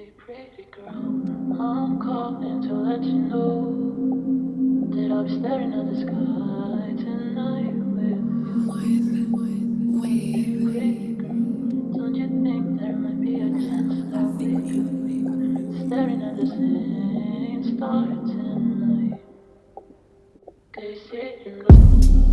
Pretty girl, I'm calling to let you know that I'll be staring at the sky tonight with you. Pretty girl, don't you think there might be a chance staring at the same star tonight? Cause you know.